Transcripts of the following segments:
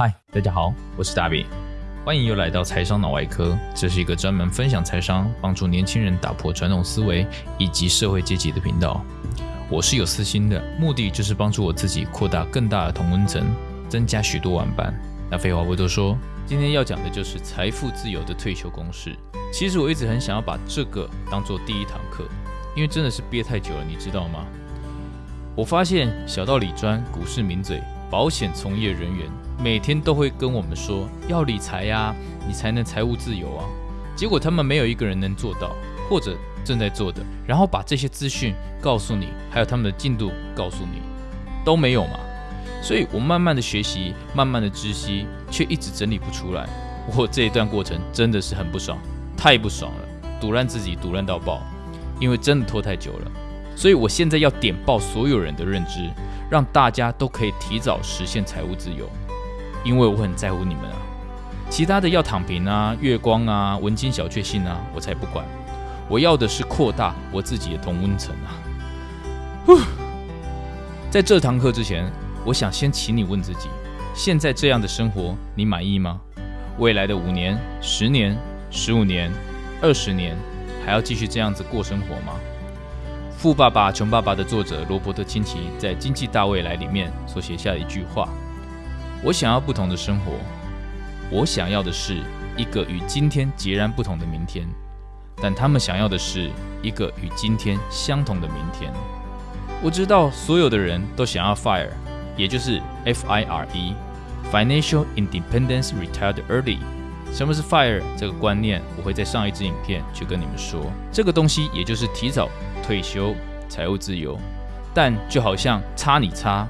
嗨，大家好，我是大饼，欢迎又来到财商脑外科。这是一个专门分享财商、帮助年轻人打破传统思维以及社会阶级的频道。我是有私心的，目的就是帮助我自己扩大更大的同温层，增加许多玩伴。那废话不多说，今天要讲的就是财富自由的退休公式。其实我一直很想要把这个当做第一堂课，因为真的是憋太久了，你知道吗？我发现小道理专、股市名嘴、保险从业人员。每天都会跟我们说要理财呀，你才能财务自由啊。结果他们没有一个人能做到，或者正在做的，然后把这些资讯告诉你，还有他们的进度告诉你，都没有嘛。所以我慢慢的学习，慢慢的知悉，却一直整理不出来。我这一段过程真的是很不爽，太不爽了，堵烂自己，堵烂到爆，因为真的拖太久了。所以我现在要点爆所有人的认知，让大家都可以提早实现财务自由。因为我很在乎你们啊，其他的要躺平啊、月光啊、文青小确幸啊，我才不管。我要的是扩大我自己的同温层啊。在这堂课之前，我想先请你问自己：现在这样的生活，你满意吗？未来的五年、十年、十五年、二十年，还要继续这样子过生活吗？《富爸爸穷爸爸》的作者罗伯特清崎在《经济大未来》里面所写下的一句话。我想要不同的生活，我想要的是一个与今天截然不同的明天，但他们想要的是一个与今天相同的明天。我知道所有的人都想要 fire，也就是 F I R E，Financial Independence Retired Early。什么是 fire 这个观念？我会在上一支影片去跟你们说。这个东西也就是提早退休、财务自由，但就好像差你差，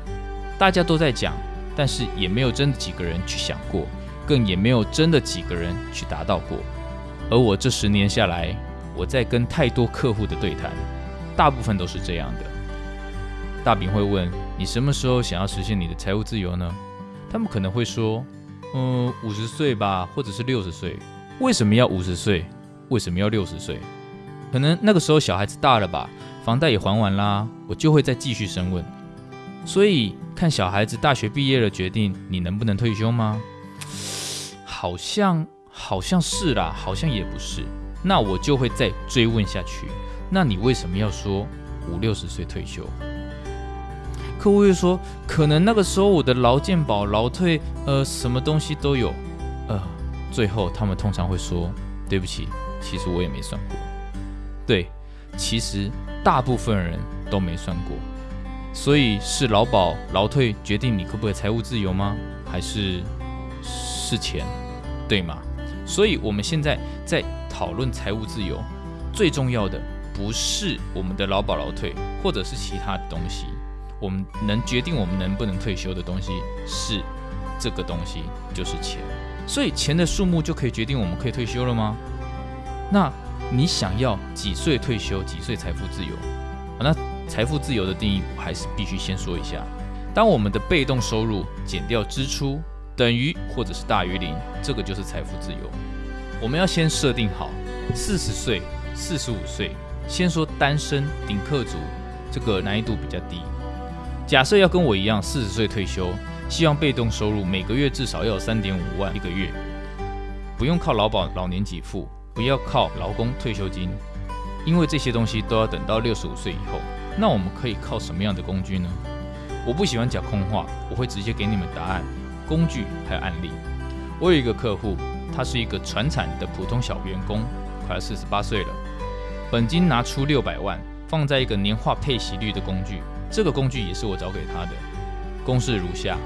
大家都在讲。但是也没有真的几个人去想过，更也没有真的几个人去达到过。而我这十年下来，我在跟太多客户的对谈，大部分都是这样的。大饼会问你什么时候想要实现你的财务自由呢？他们可能会说，嗯，五十岁吧，或者是六十岁。为什么要五十岁？为什么要六十岁？可能那个时候小孩子大了吧，房贷也还完啦，我就会再继续深问。所以看小孩子大学毕业了，决定你能不能退休吗？好像好像是啦，好像也不是。那我就会再追问下去。那你为什么要说五六十岁退休？客户会说，可能那个时候我的劳健保、劳退，呃，什么东西都有。呃，最后他们通常会说，对不起，其实我也没算过。对，其实大部分人都没算过。所以是劳保、劳退决定你可不可以财务自由吗？还是是钱，对吗？所以我们现在在讨论财务自由，最重要的不是我们的劳保、劳退，或者是其他的东西。我们能决定我们能不能退休的东西是这个东西，就是钱。所以钱的数目就可以决定我们可以退休了吗？那你想要几岁退休？几岁财富自由？那？财富自由的定义，我还是必须先说一下。当我们的被动收入减掉支出等于或者是大于零，这个就是财富自由。我们要先设定好四十岁、四十五岁。先说单身顶客族，这个难易度比较低。假设要跟我一样四十岁退休，希望被动收入每个月至少要有三点五万一个月，不用靠劳保老年给付，不要靠劳工退休金，因为这些东西都要等到六十五岁以后。那我们可以靠什么样的工具呢？我不喜欢讲空话，我会直接给你们答案、工具还有案例。我有一个客户，他是一个传产的普通小员工，快四十八岁了，本金拿出六百万，放在一个年化配息率的工具，这个工具也是我找给他的。公式如下：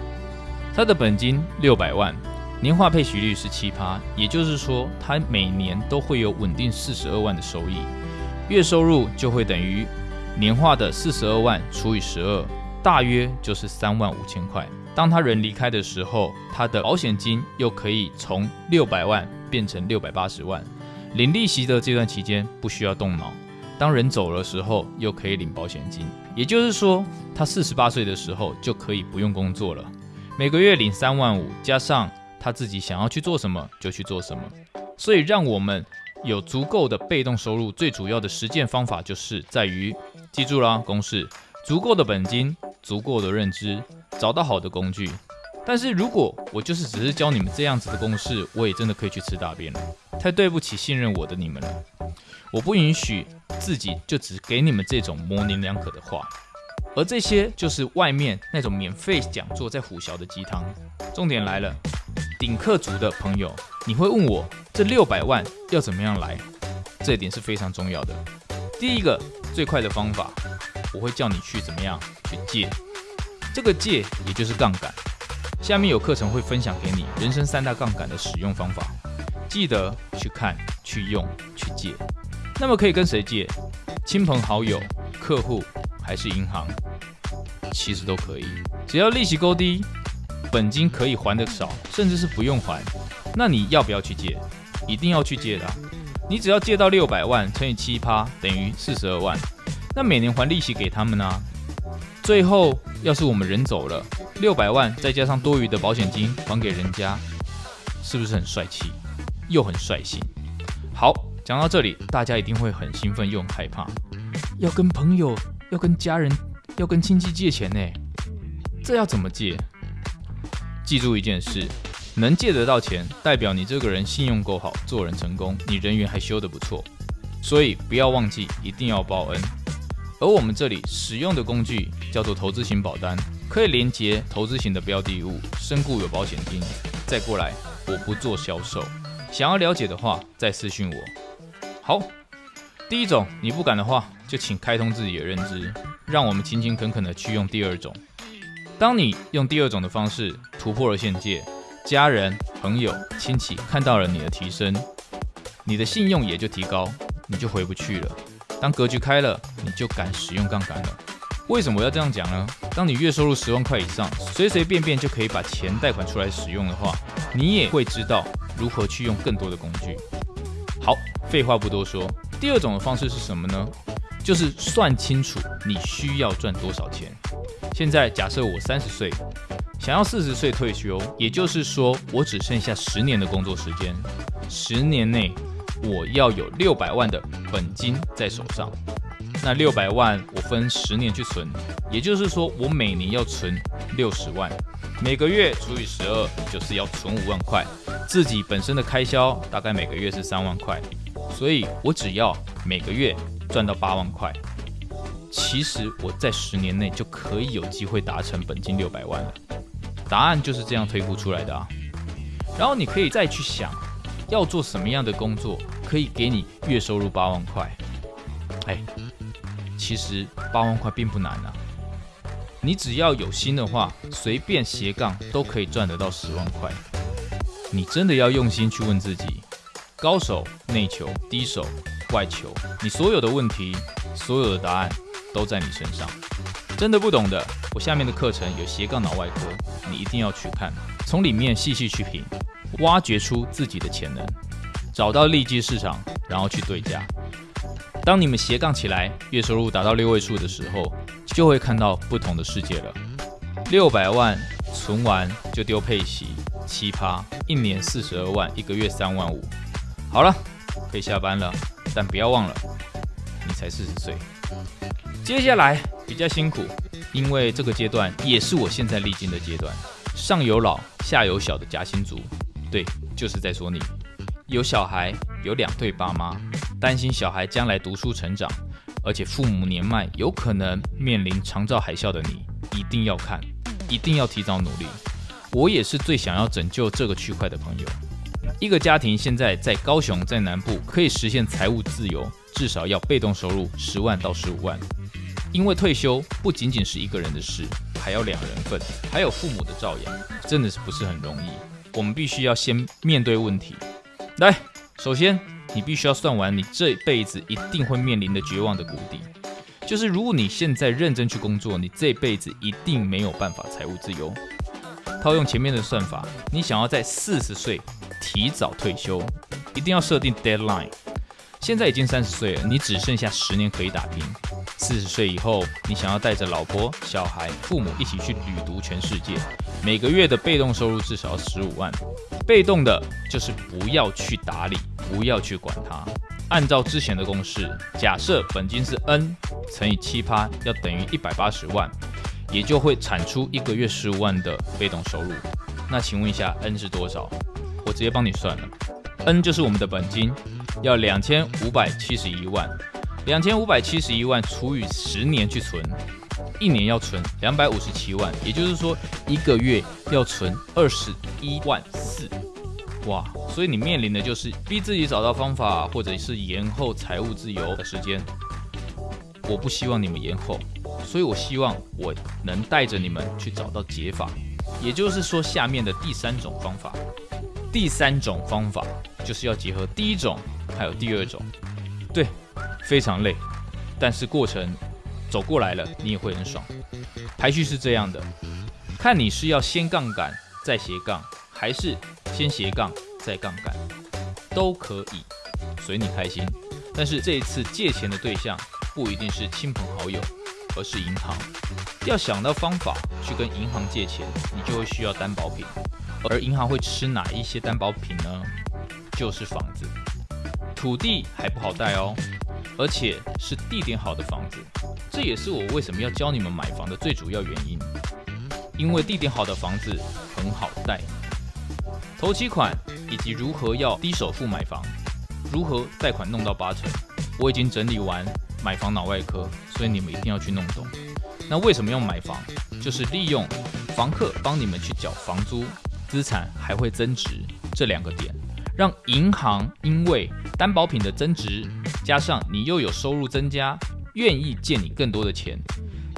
他的本金六百万，年化配息率是七趴，也就是说他每年都会有稳定四十二万的收益，月收入就会等于。年化的四十二万除以十二，大约就是三万五千块。当他人离开的时候，他的保险金又可以从六百万变成六百八十万。领利息的这段期间不需要动脑。当人走的时候，又可以领保险金。也就是说，他四十八岁的时候就可以不用工作了，每个月领三万五，加上他自己想要去做什么就去做什么。所以让我们。有足够的被动收入，最主要的实践方法就是在于，记住啦公式：足够的本金，足够的认知，找到好的工具，但是如果我就是只是教你们这样子的公式，我也真的可以去吃大便了。太对不起信任我的你们了。我不允许自己就只给你们这种模棱两可的话，而这些就是外面那种免费讲座在虎啸的鸡汤。重点来了，顶客族的朋友，你会问我这六百万要怎么样来？这一点是非常重要的。第一个最快的方法，我会叫你去怎么样去借，这个借也就是杠杆。下面有课程会分享给你人生三大杠杆的使用方法，记得去看、去用、去借。那么可以跟谁借？亲朋好友、客户还是银行？其实都可以，只要利息够低，本金可以还的少，甚至是不用还，那你要不要去借？一定要去借的。你只要借到六百万乘以七趴等于四十二万，那每年还利息给他们呢？最后要是我们人走了，六百万再加上多余的保险金还给人家，是不是很帅气又很率性？好，讲到这里，大家一定会很兴奋又很害怕，要跟朋友、要跟家人、要跟亲戚借钱呢？这要怎么借？记住一件事。能借得到钱，代表你这个人信用够好，做人成功，你人缘还修得不错。所以不要忘记，一定要报恩。而我们这里使用的工具叫做投资型保单，可以连接投资型的标的物，身故有保险金。再过来，我不做销售，想要了解的话再私讯我。好，第一种你不敢的话，就请开通自己的认知，让我们勤勤恳恳的去用第二种。当你用第二种的方式突破了限界。家人、朋友、亲戚看到了你的提升，你的信用也就提高，你就回不去了。当格局开了，你就敢使用杠杆了。为什么要这样讲呢？当你月收入十万块以上，随随便便就可以把钱贷款出来使用的话，你也会知道如何去用更多的工具。好，废话不多说，第二种的方式是什么呢？就是算清楚你需要赚多少钱。现在假设我三十岁。想要四十岁退休，也就是说，我只剩下十年的工作时间。十年内，我要有六百万的本金在手上。那六百万，我分十年去存，也就是说，我每年要存六十万，每个月除以十二，就是要存五万块。自己本身的开销大概每个月是三万块，所以我只要每个月赚到八万块，其实我在十年内就可以有机会达成本金六百万了。答案就是这样推估出来的啊，然后你可以再去想，要做什么样的工作可以给你月收入八万块？哎，其实八万块并不难啊，你只要有心的话，随便斜杠都可以赚得到十万块。你真的要用心去问自己，高手内求，低手外求，你所有的问题，所有的答案都在你身上。真的不懂的，我下面的课程有斜杠脑外科，你一定要去看，从里面细细去品，挖掘出自己的潜能，找到利基市场，然后去对价。当你们斜杠起来，月收入达到六位数的时候，就会看到不同的世界了。六百万存完就丢配息，奇葩，一年四十二万，一个月三万五。好了，可以下班了，但不要忘了，你才四十岁。接下来比较辛苦，因为这个阶段也是我现在历经的阶段。上有老，下有小的夹心族，对，就是在说你。有小孩，有两对爸妈，担心小孩将来读书成长，而且父母年迈，有可能面临长照海啸的你，一定要看，一定要提早努力。我也是最想要拯救这个区块的朋友。一个家庭现在在高雄，在南部可以实现财务自由，至少要被动收入十万到十五万。因为退休不仅仅是一个人的事，还要两人份，还有父母的照养，真的是不是很容易。我们必须要先面对问题。来，首先你必须要算完你这辈子一定会面临的绝望的谷底，就是如果你现在认真去工作，你这辈子一定没有办法财务自由。套用前面的算法，你想要在四十岁提早退休，一定要设定 deadline。现在已经三十岁了，你只剩下十年可以打拼。四十岁以后，你想要带着老婆、小孩、父母一起去旅读全世界，每个月的被动收入至少十五万。被动的就是不要去打理，不要去管它。按照之前的公式，假设本金是 n 乘以七趴，要等于一百八十万。也就会产出一个月十五万的被动收入。那请问一下，N 是多少？我直接帮你算了，N 就是我们的本金，要两千五百七十一万，两千五百七十一万除以十年去存，一年要存两百五十七万，也就是说一个月要存二十一万四。哇，所以你面临的就是逼自己找到方法，或者是延后财务自由的时间。我不希望你们延后，所以我希望我能带着你们去找到解法。也就是说，下面的第三种方法，第三种方法就是要结合第一种还有第二种。对，非常累，但是过程走过来了，你也会很爽。排序是这样的，看你是要先杠杆再斜杠。还是先斜杠再杠杆都可以，随你开心。但是这一次借钱的对象不一定是亲朋好友，而是银行。要想到方法去跟银行借钱，你就会需要担保品。而银行会吃哪一些担保品呢？就是房子、土地还不好贷哦，而且是地点好的房子。这也是我为什么要教你们买房的最主要原因，因为地点好的房子很好贷。头期款以及如何要低首付买房，如何贷款弄到八成，我已经整理完买房脑外科，所以你们一定要去弄懂。那为什么要买房？就是利用房客帮你们去缴房租，资产还会增值这两个点，让银行因为担保品的增值，加上你又有收入增加，愿意借你更多的钱。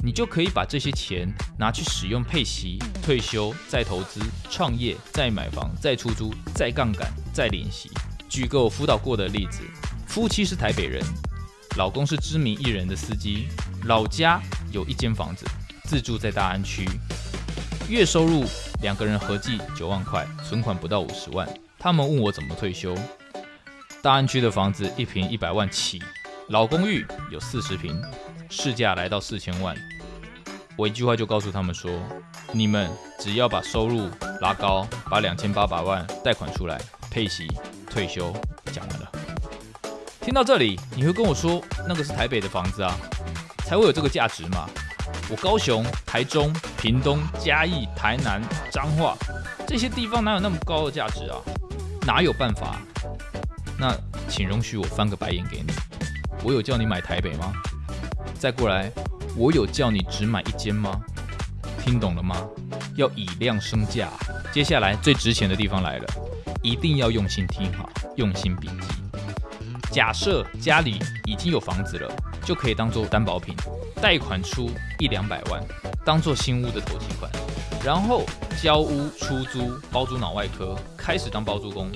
你就可以把这些钱拿去使用配息、退休、再投资、创业、再买房、再出租、再杠杆、再练习。举个我辅导过的例子：夫妻是台北人，老公是知名艺人的司机，老家有一间房子，自住在大安区，月收入两个人合计九万块，存款不到五十万。他们问我怎么退休？大安区的房子一平一百万起，老公寓有四十平，市价来到四千万。我一句话就告诉他们说：你们只要把收入拉高，把两千八百万贷款出来，配息退休，讲完了。听到这里，你会跟我说，那个是台北的房子啊，才会有这个价值嘛？我高雄、台中、屏东、嘉义、台南、彰化这些地方哪有那么高的价值啊？哪有办法？那请容许我翻个白眼给你，我有叫你买台北吗？再过来。我有叫你只买一间吗？听懂了吗？要以量升价。接下来最值钱的地方来了，一定要用心听好，用心笔记。假设家里已经有房子了，就可以当做担保品，贷款出一两百万，当做新屋的头期款，然后交屋、出租、包租脑外科，开始当包租公。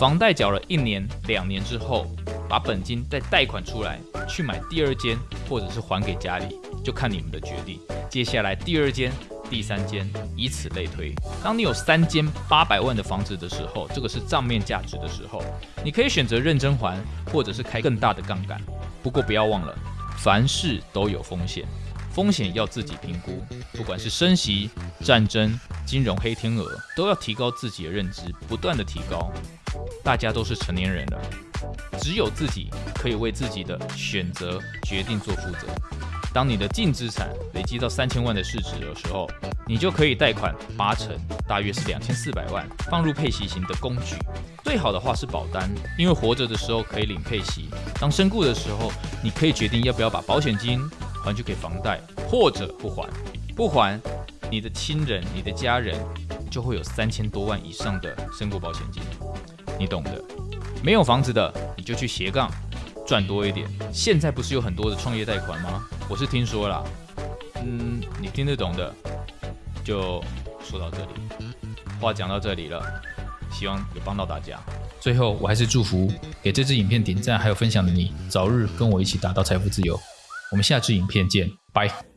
房贷缴了一年、两年之后，把本金再贷款出来，去买第二间，或者是还给家里。就看你们的决定。接下来第二间、第三间，以此类推。当你有三间八百万的房子的时候，这个是账面价值的时候，你可以选择认真还，或者是开更大的杠杆。不过不要忘了，凡事都有风险，风险要自己评估。不管是升息、战争、金融黑天鹅，都要提高自己的认知，不断的提高。大家都是成年人了，只有自己可以为自己的选择决定做负责。当你的净资产累积到三千万的市值的时候，你就可以贷款八成，大约是两千四百万，放入配息型的工具。最好的话是保单，因为活着的时候可以领配息，当身故的时候，你可以决定要不要把保险金还去给房贷，或者不还。不还，你的亲人、你的家人就会有三千多万以上的身故保险金，你懂的。没有房子的，你就去斜杠。赚多一点。现在不是有很多的创业贷款吗？我是听说啦，嗯，你听得懂的，就说到这里。话讲到这里了，希望有帮到大家。最后，我还是祝福给这支影片点赞还有分享的你，早日跟我一起达到财富自由。我们下支影片见，拜。